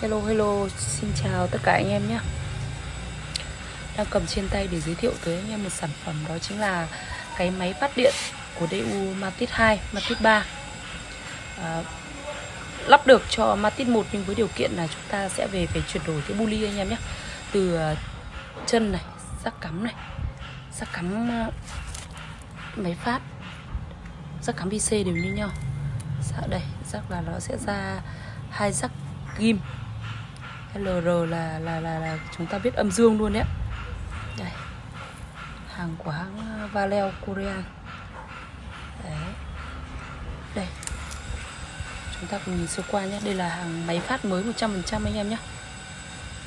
Hello hello, xin chào tất cả anh em nhé. Đang cầm trên tay để giới thiệu tới anh em một sản phẩm đó chính là cái máy phát điện của DU Matic 2, Matic 3 à, Lắp được cho Matic 1 nhưng với điều kiện là chúng ta sẽ về phải chuyển đổi cái buli anh em nhé. Từ à, chân này, sắc cắm này, sắc cắm à, máy phát, Sắc cắm VC đều như nhau. Dạ đây, rắc là nó sẽ ra hai rắc ghim LR là là là là chúng ta biết âm dương luôn đấy đây. Hàng của hãng ờ, Valeo Korea. Đấy. Đây. Chúng ta cùng nhìn sơ qua nhé. Đây là hàng máy phát mới 100% anh em nhé.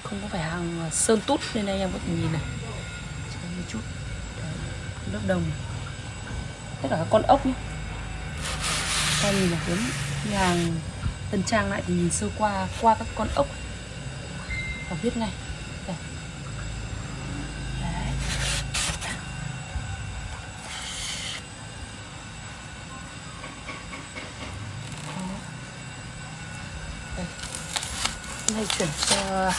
Không có phải hàng ờ, sơn tút nên anh em có thể nhìn này. Chỉ một chút. Đấy, lớp đồng. Tất cả các con ốc nhé. Ta nhìn là đến hàng tân trang lại thì nhìn sơ qua qua các con ốc và viết ngay đây. Đấy. Đây. Nay chuyển cho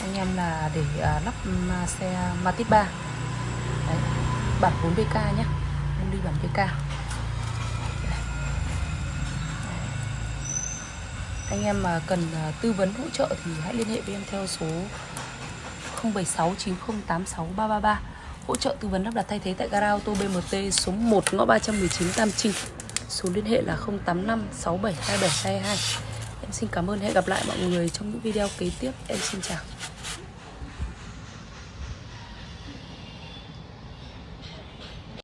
anh em là để à, lắp à, xe Matiz 3 Đấy. bản 4BK nhé em đi bản BK anh em mà cần à, tư vấn hỗ trợ thì hãy liên hệ với em theo số 0769086333 hỗ trợ tư vấn lắp đặt thay thế tại gara ô tô BMT số 1 ngõ 319 Tam Trinh. Số liên hệ là 085 672722 em xin cảm ơn, hẹn gặp lại mọi người trong những video kế tiếp. Em xin chào.